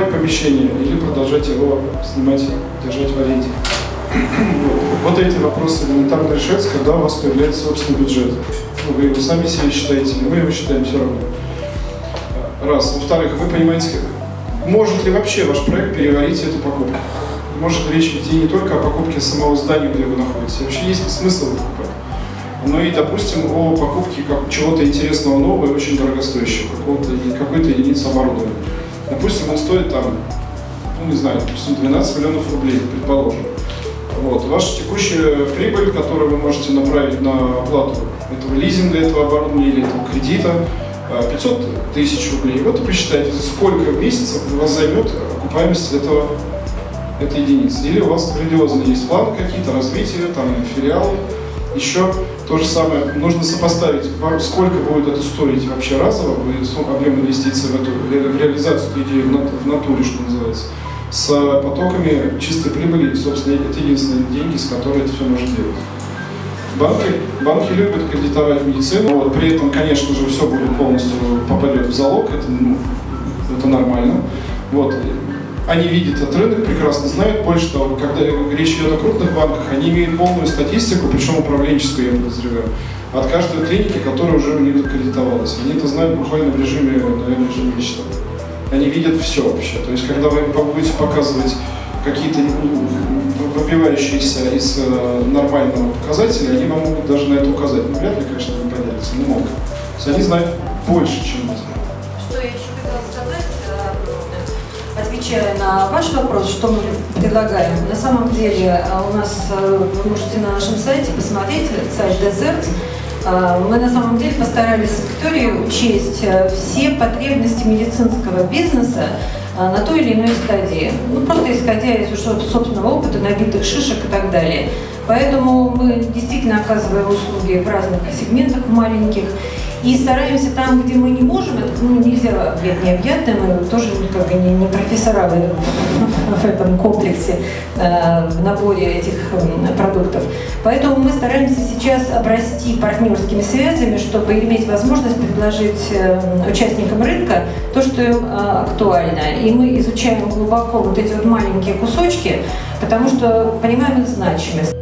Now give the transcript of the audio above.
сдавать помещение или продолжать его снимать, держать в аренде. Вот эти вопросы элементарно решаются, когда у вас появляется собственный бюджет. Ну, вы его сами себе считаете, мы его считаем все равно. Раз. Во-вторых, вы понимаете, может ли вообще ваш проект переварить эту покупку? Может речь идти не только о покупке самого здания, где вы находитесь, вообще есть ли смысл покупать? Но и, допустим, о покупке чего-то интересного нового и очень дорогостоящего, какой-то единицы оборудования. Допустим, он стоит там, ну не знаю, допустим, 12 миллионов рублей, предположим. Вот. Ваша текущая прибыль, которую вы можете направить на оплату этого лизинга, этого оборудования или этого кредита, 500 а, тысяч рублей. Вот и посчитайте, сколько месяцев у вас займет окупаемость этого, этой единицы. Или у вас грандиозные есть планы какие-то, развития, там, филиалы. Еще то же самое, нужно сопоставить, сколько будет это стоить вообще разово, объем инвестиций в, эту, в реализацию этой идеи в натуре, что называется, с потоками чистой прибыли, собственно, это единственные деньги, с которыми это все можно делать. Банки, банки любят кредитовать медицину, вот, при этом, конечно же, все будет полностью попадет в залог, это, ну, это нормально. Вот. Они видят этот рынок, прекрасно знают. Больше того, когда речь идет о крупных банках, они имеют полную статистику, причем управленческую, я подозреваю, от каждой клиники, которая уже у них аккредитовалась. Они это знают буквально в режиме, наверное, ежемесячно. Они видят все вообще. То есть, когда вы будете показывать какие-то ну, выбивающиеся из э, нормального показателя, они вам могут даже на это указать. Ну, вряд ли, конечно, не поделятся, но могут. То есть они знают больше, чем мы. Что я еще отвечая на ваш вопрос, что мы предлагаем. На самом деле э, у нас, вы можете на нашем сайте посмотреть, сайт Desert, мы на самом деле постарались с Викторией учесть все потребности медицинского бизнеса, на той или иной стадии. Ну, просто исходя из собственного опыта, набитых шишек и так далее. Поэтому мы действительно оказываем услуги в разных сегментах маленьких. И стараемся там, где мы не можем, это ну, нельзя объять необъятное, мы тоже как не, не профессора в, в этом комплексе, э, в наборе этих продуктов. Поэтому мы стараемся сейчас обрасти партнерскими связями, чтобы иметь возможность предложить э, участникам рынка то, что им э, актуально. И мы изучаем глубоко вот эти вот маленькие кусочки, потому что понимаем их значимость.